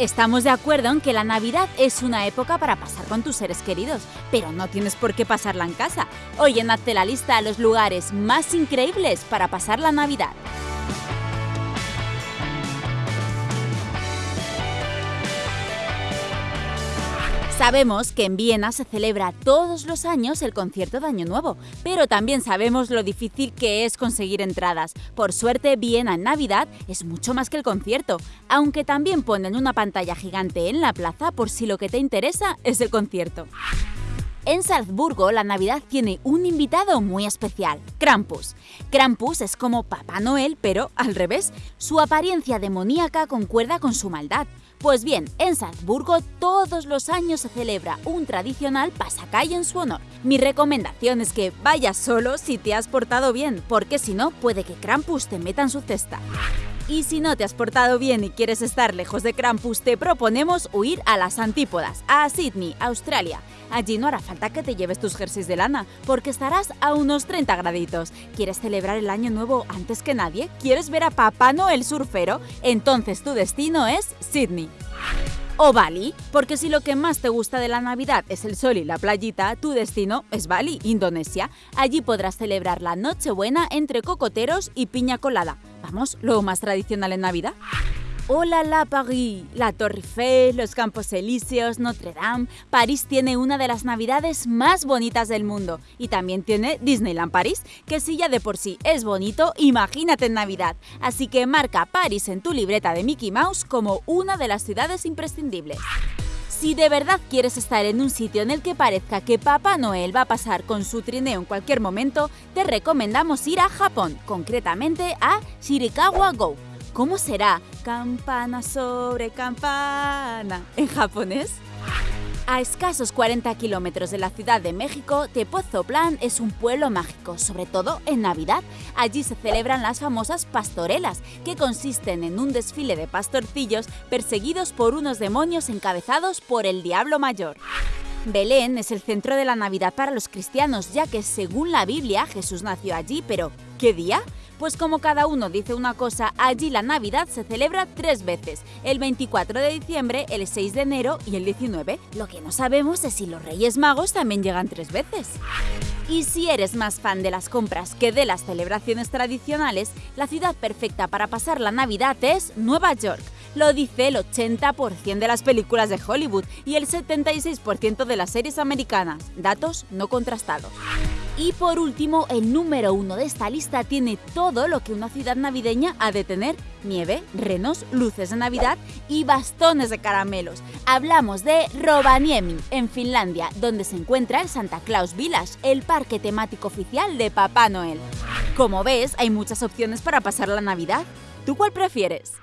Estamos de acuerdo en que la Navidad es una época para pasar con tus seres queridos, pero no tienes por qué pasarla en casa. Hoy en Hazte la lista a los lugares más increíbles para pasar la Navidad. Sabemos que en Viena se celebra todos los años el concierto de Año Nuevo, pero también sabemos lo difícil que es conseguir entradas. Por suerte, Viena en Navidad es mucho más que el concierto, aunque también ponen una pantalla gigante en la plaza por si lo que te interesa es el concierto. En Salzburgo, la Navidad tiene un invitado muy especial, Krampus. Krampus es como Papá Noel, pero al revés. Su apariencia demoníaca concuerda con su maldad. Pues bien, en Salzburgo todos los años se celebra un tradicional pasacalle en su honor. Mi recomendación es que vayas solo si te has portado bien, porque si no, puede que Krampus te meta en su cesta. Y si no te has portado bien y quieres estar lejos de Krampus, te proponemos huir a las antípodas, a Sydney, Australia. Allí no hará falta que te lleves tus jerseys de lana, porque estarás a unos 30 graditos. ¿Quieres celebrar el año nuevo antes que nadie? ¿Quieres ver a Papá Noel surfero? Entonces tu destino es Sydney. O Bali, porque si lo que más te gusta de la Navidad es el sol y la playita, tu destino es Bali, Indonesia. Allí podrás celebrar la Nochebuena entre cocoteros y piña colada. Vamos, lo más tradicional en Navidad. Hola la Paris, la Torre Eiffel, los Campos Elíseos, Notre Dame. París tiene una de las navidades más bonitas del mundo y también tiene Disneyland París, que si ya de por sí es bonito, imagínate en Navidad. Así que marca París en tu libreta de Mickey Mouse como una de las ciudades imprescindibles. Si de verdad quieres estar en un sitio en el que parezca que Papá Noel va a pasar con su trineo en cualquier momento, te recomendamos ir a Japón, concretamente a Shirikawa Go ¿Cómo será campana sobre campana en japonés? A escasos 40 kilómetros de la Ciudad de México, Tepoztlán es un pueblo mágico, sobre todo en Navidad. Allí se celebran las famosas pastorelas, que consisten en un desfile de pastorcillos perseguidos por unos demonios encabezados por el Diablo Mayor. Belén es el centro de la Navidad para los cristianos, ya que según la Biblia Jesús nació allí, pero ¿qué día? Pues como cada uno dice una cosa, allí la Navidad se celebra tres veces, el 24 de diciembre, el 6 de enero y el 19. Lo que no sabemos es si los Reyes Magos también llegan tres veces. Y si eres más fan de las compras que de las celebraciones tradicionales, la ciudad perfecta para pasar la Navidad es Nueva York. Lo dice el 80% de las películas de Hollywood y el 76% de las series americanas, datos no contrastados. Y por último, el número uno de esta lista tiene todo lo que una ciudad navideña ha de tener. Nieve, renos, luces de Navidad y bastones de caramelos. Hablamos de Rovaniemi, en Finlandia, donde se encuentra el Santa Claus Village, el parque temático oficial de Papá Noel. Como ves, hay muchas opciones para pasar la Navidad. ¿Tú cuál prefieres?